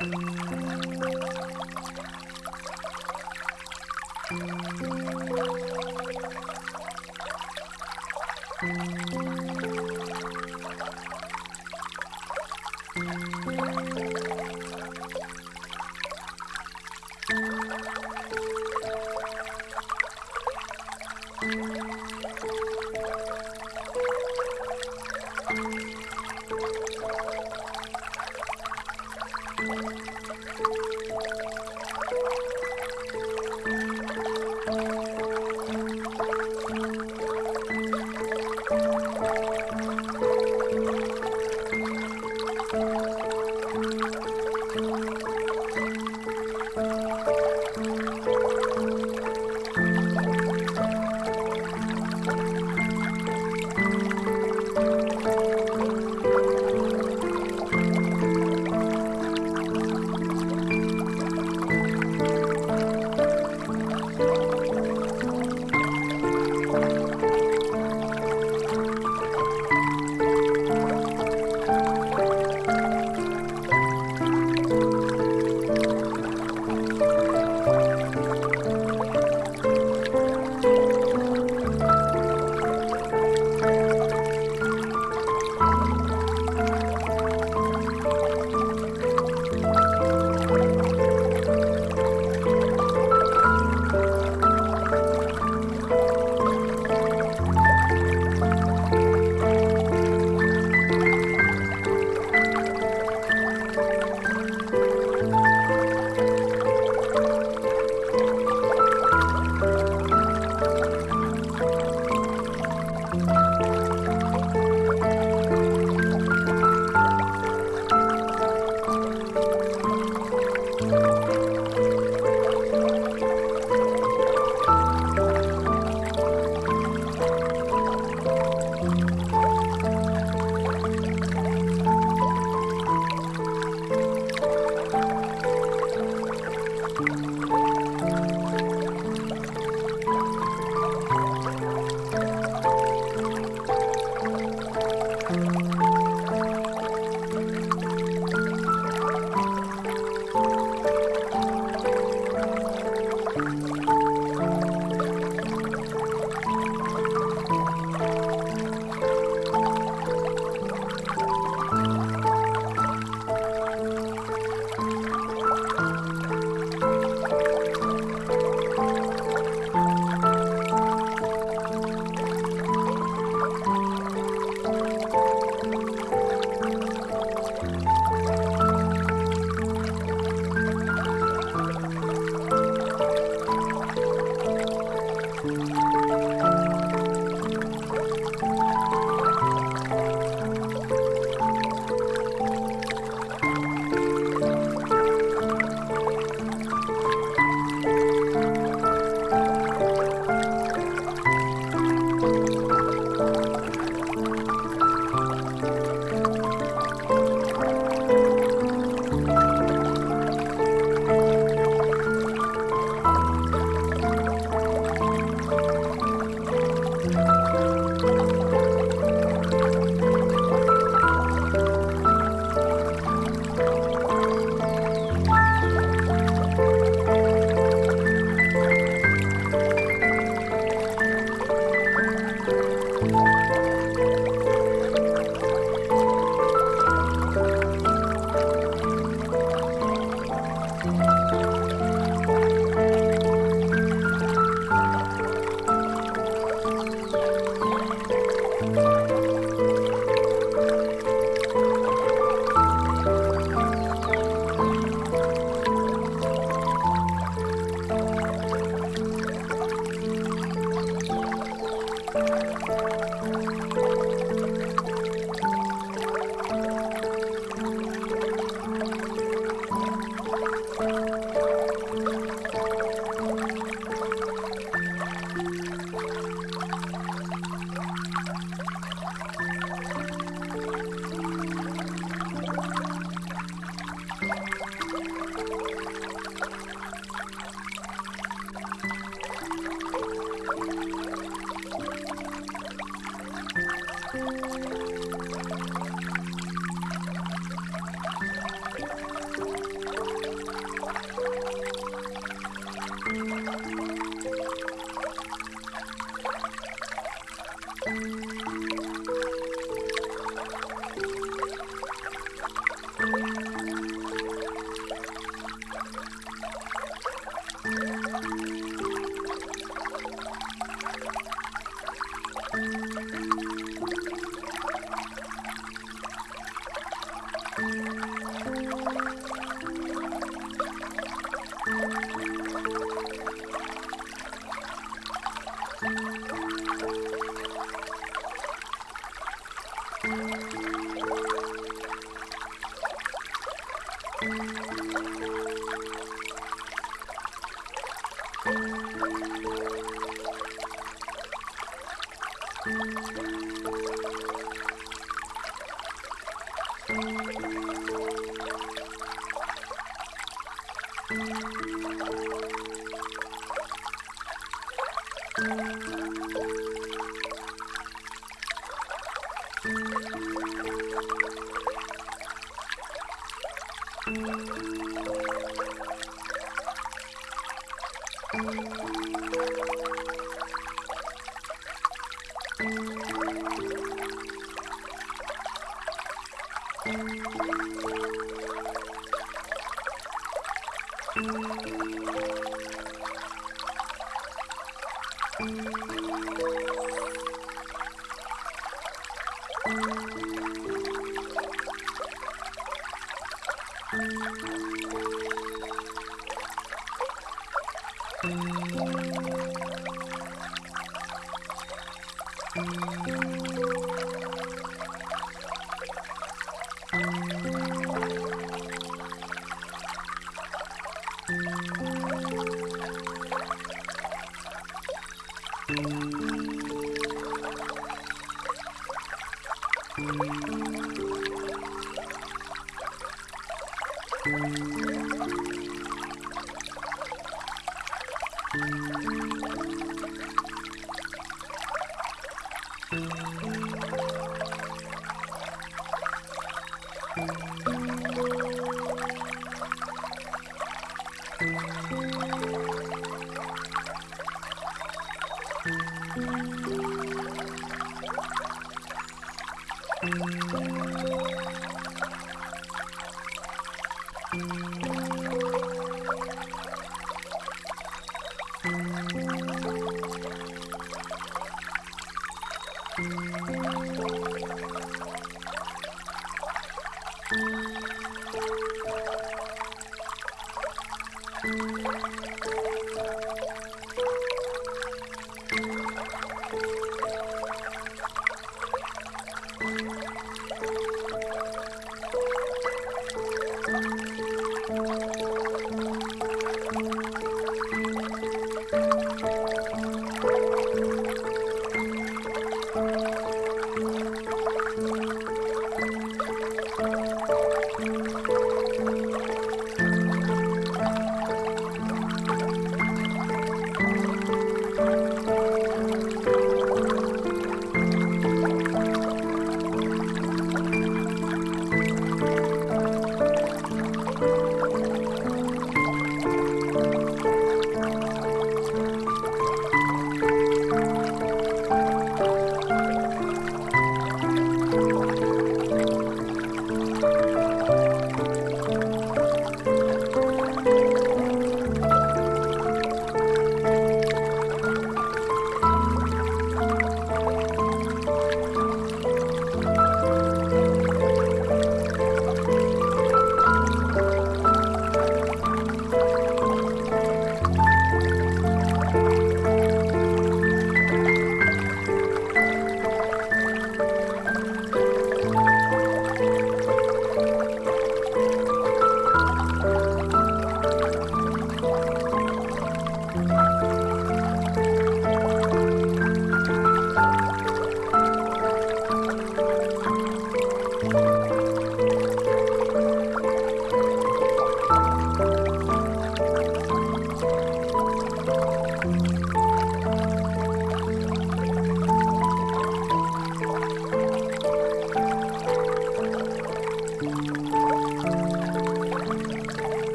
Thank you.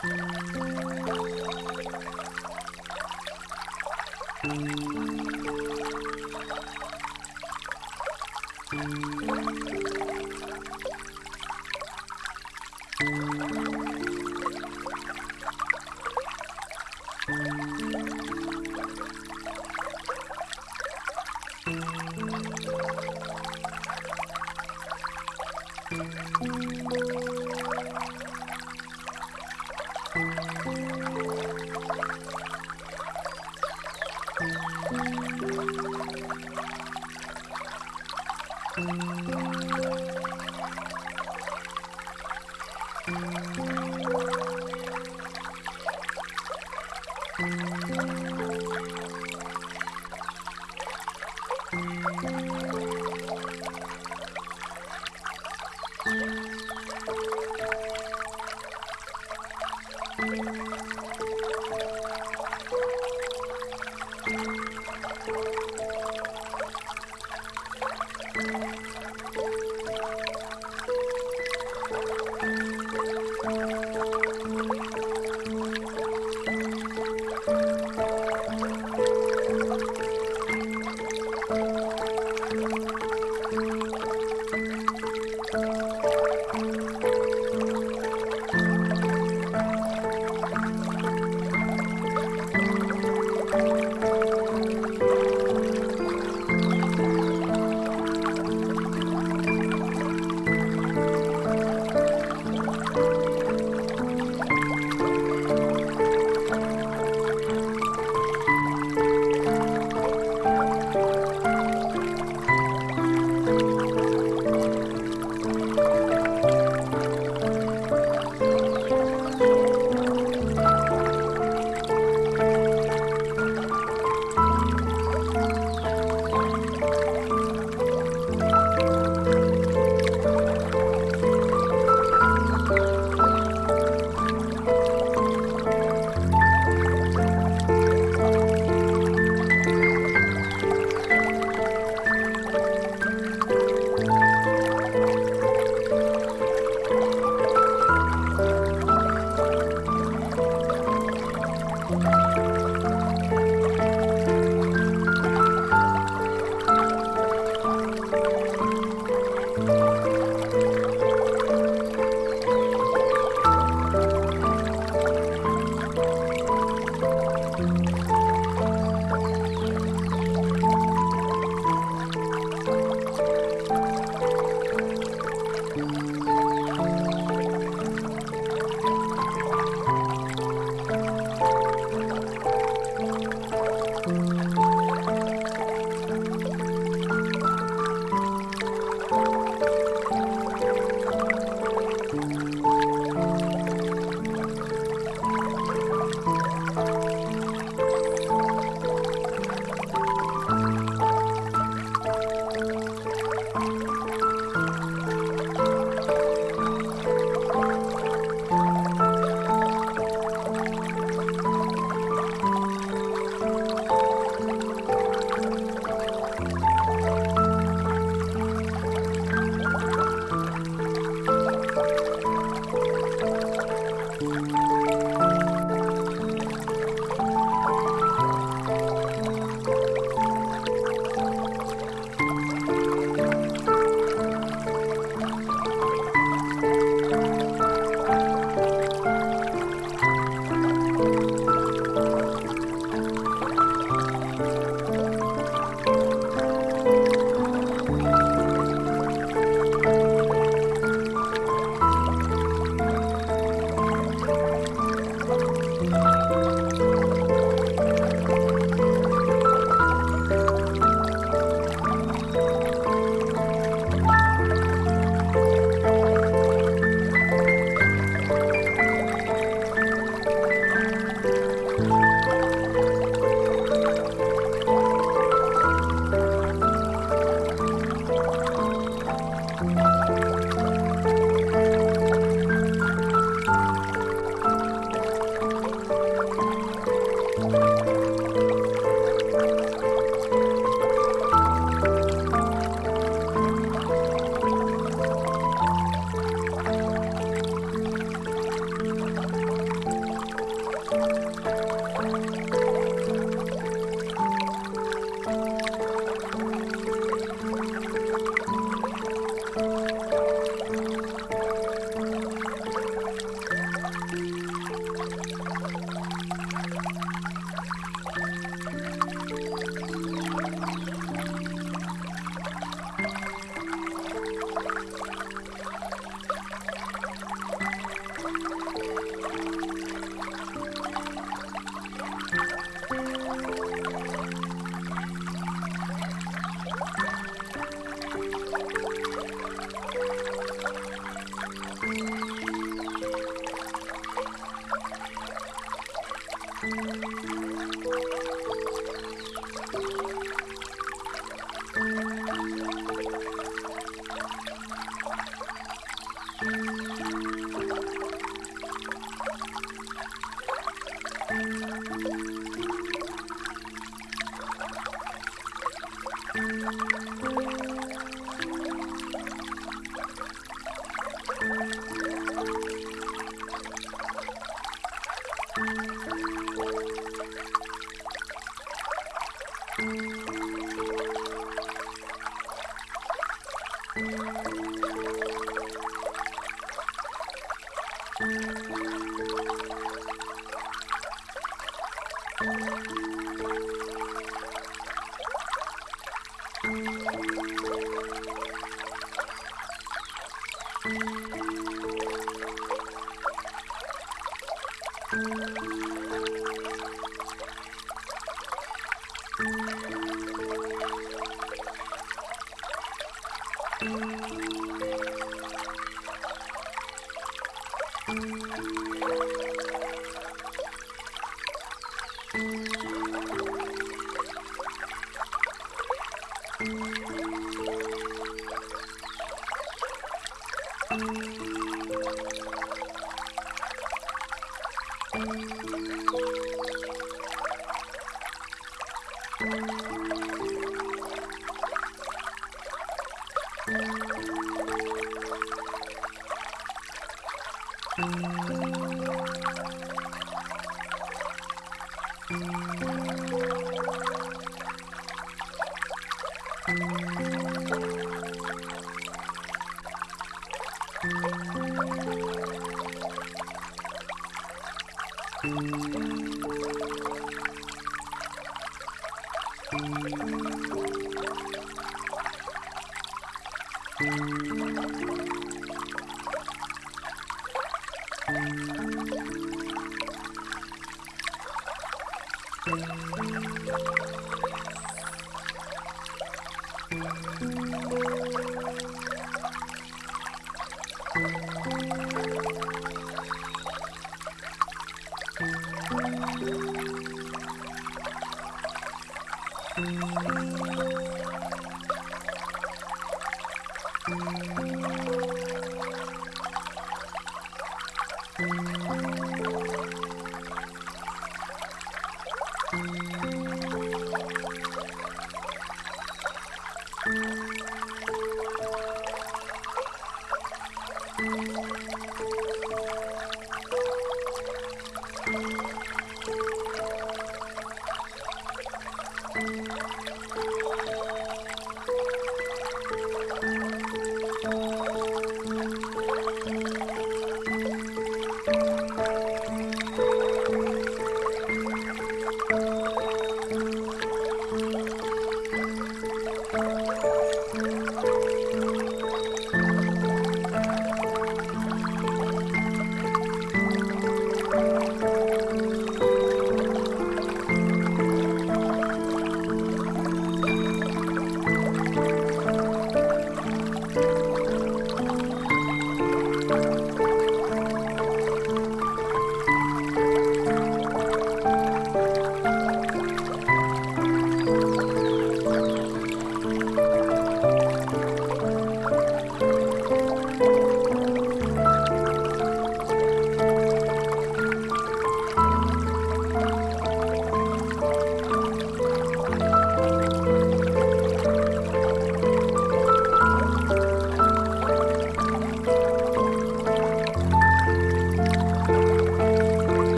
Thank you. Música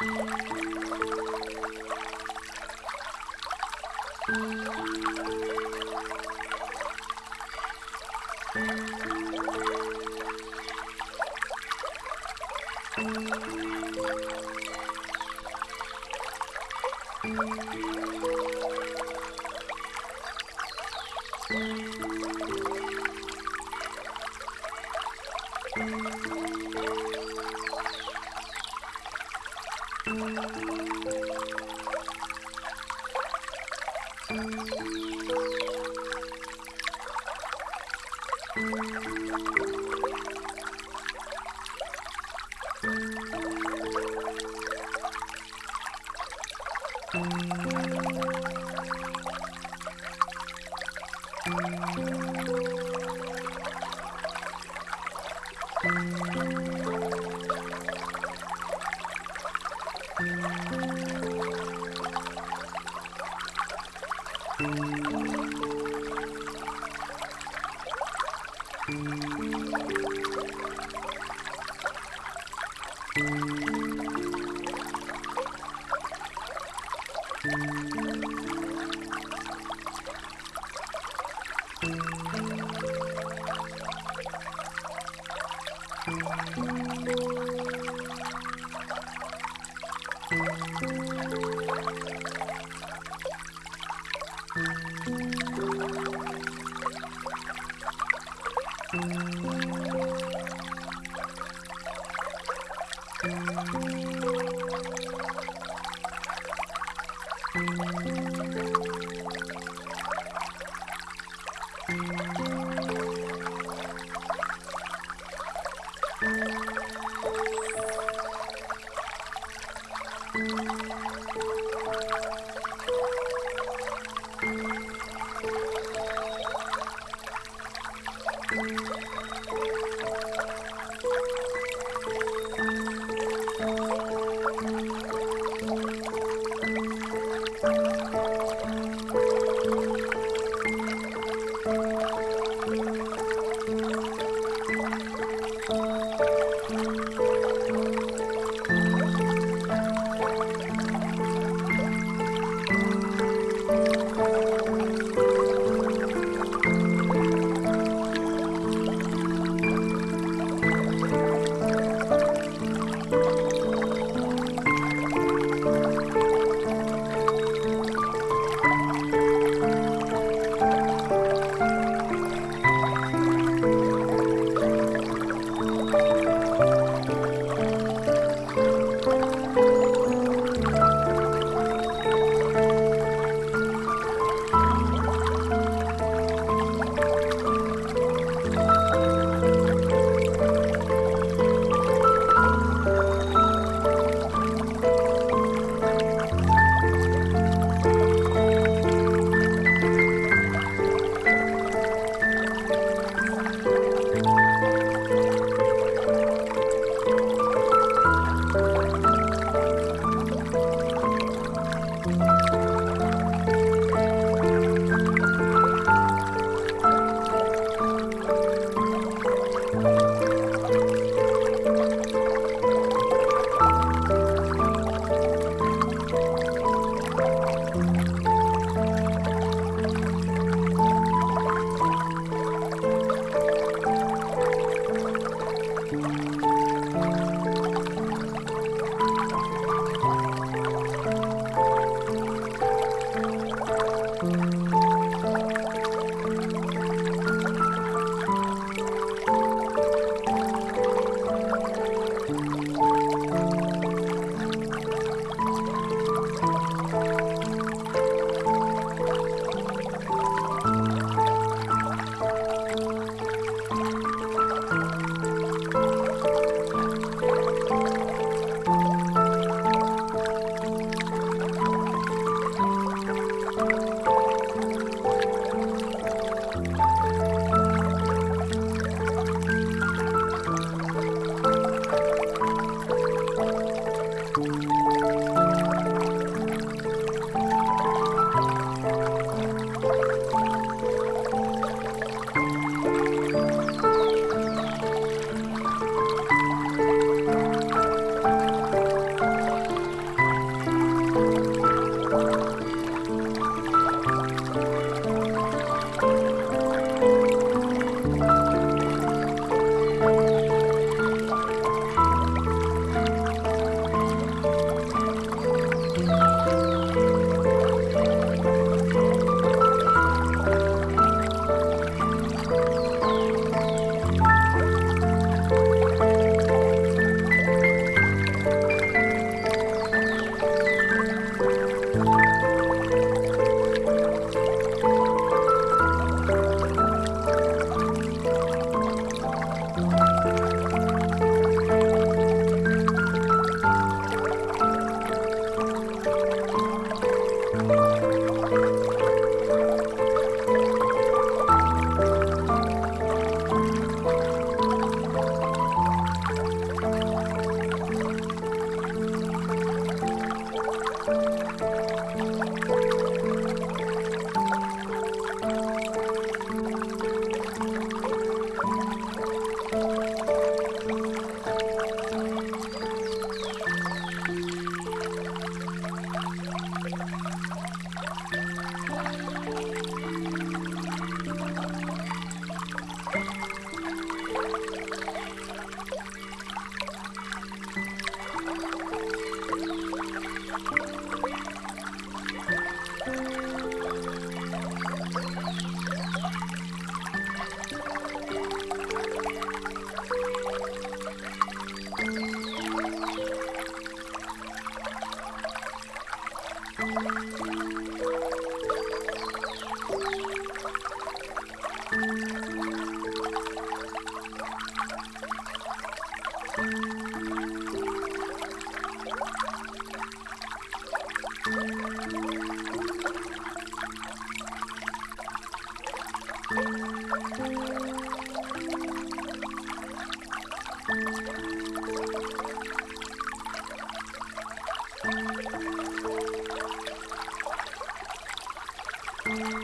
Thank you.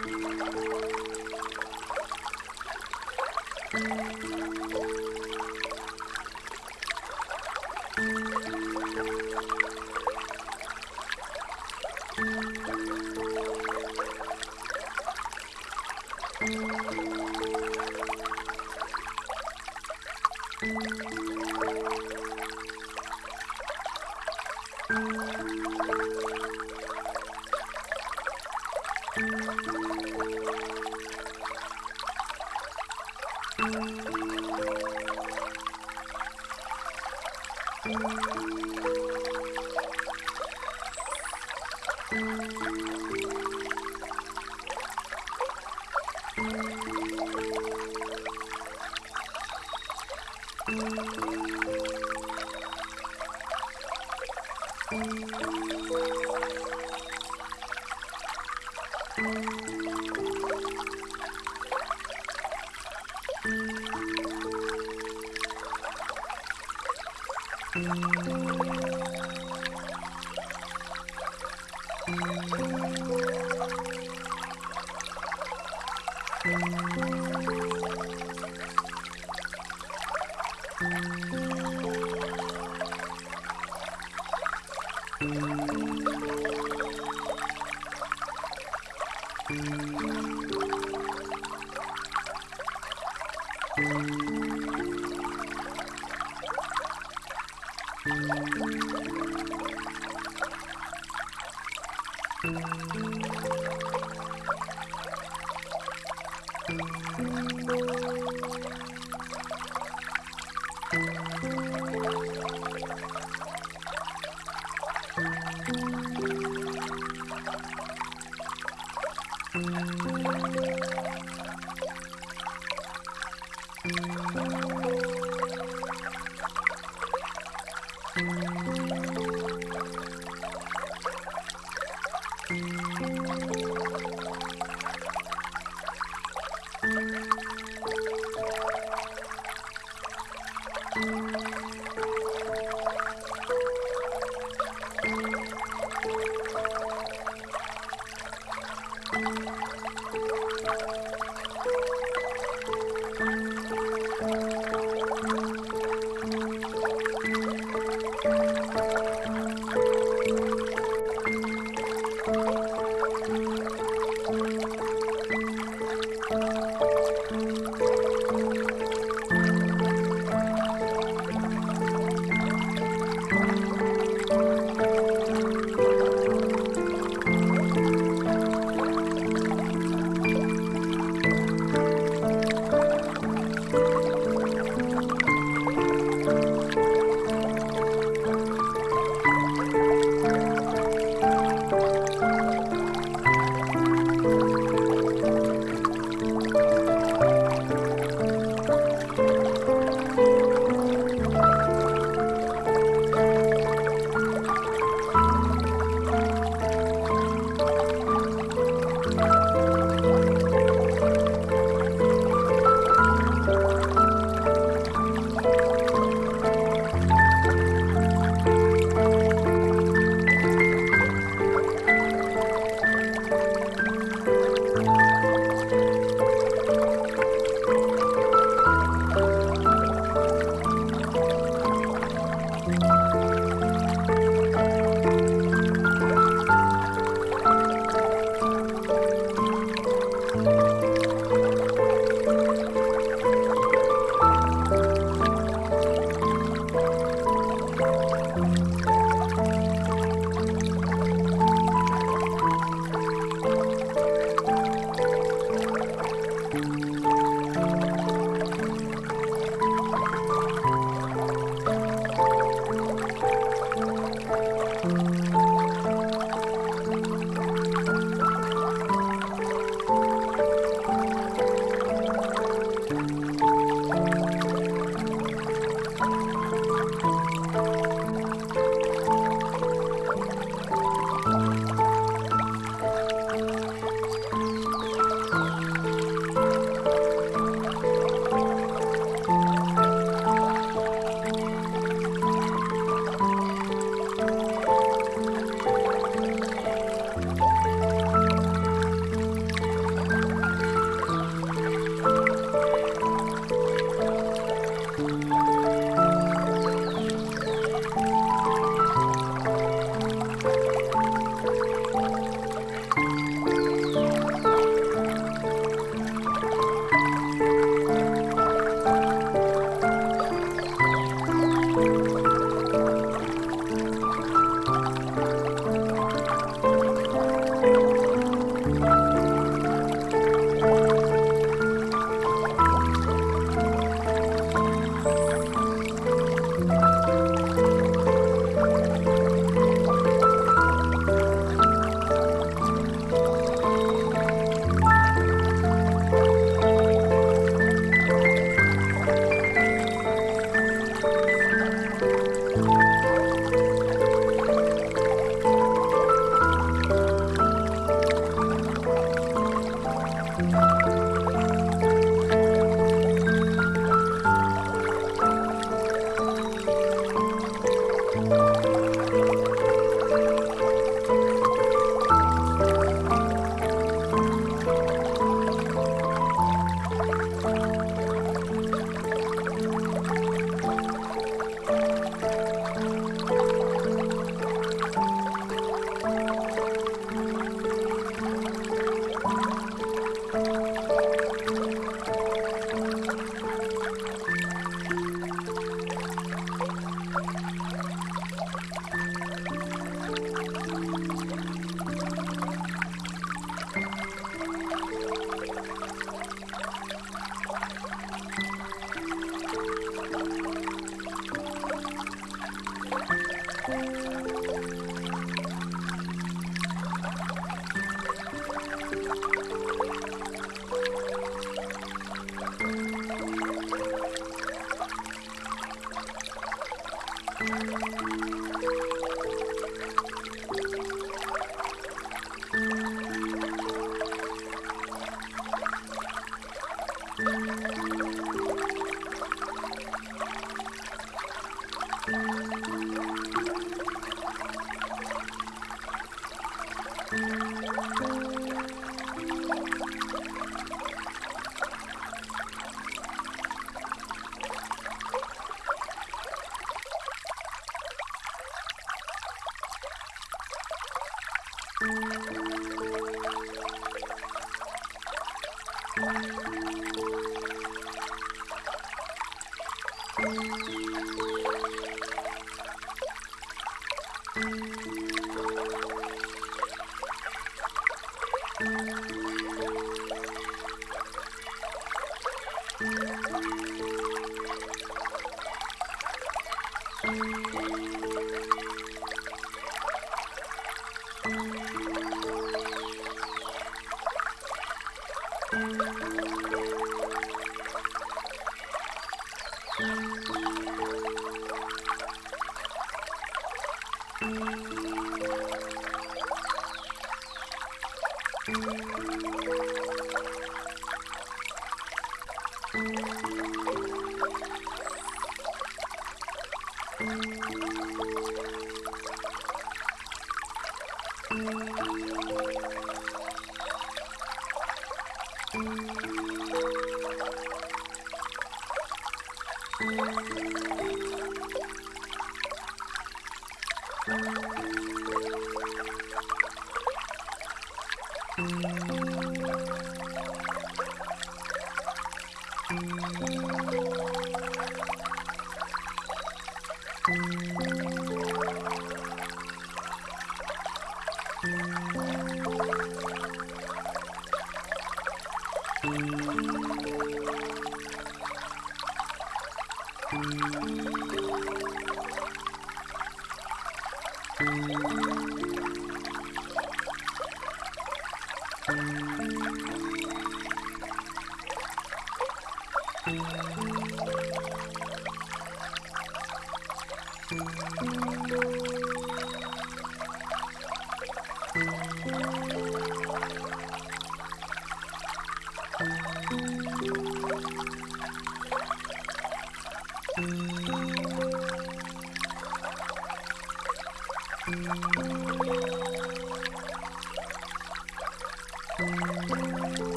Thank you.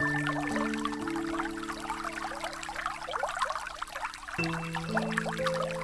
Thank you.